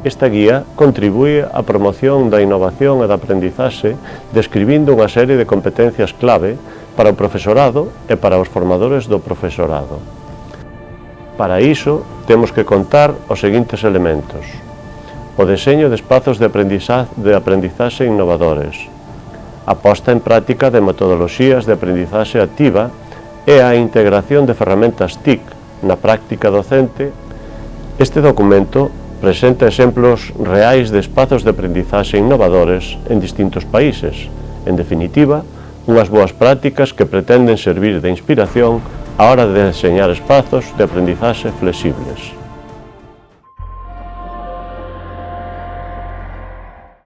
Esta guía contribúe á promoción da innovación e da aprendizaxe describindo unha serie de competencias clave para o profesorado e para os formadores do profesorado. Para iso, temos que contar os seguintes elementos. O deseño de espazos de aprendizaxe, de aprendizaxe innovadores, a posta en práctica de metodoloxías de aprendizaxe activa e a integración de ferramentas TIC na práctica docente Este documento presenta exemplos reais de espazos de aprendizaxe innovadores en distintos países. En definitiva, unhas boas prácticas que pretenden servir de inspiración á hora de deseñar espazos de aprendizaxe flexibles.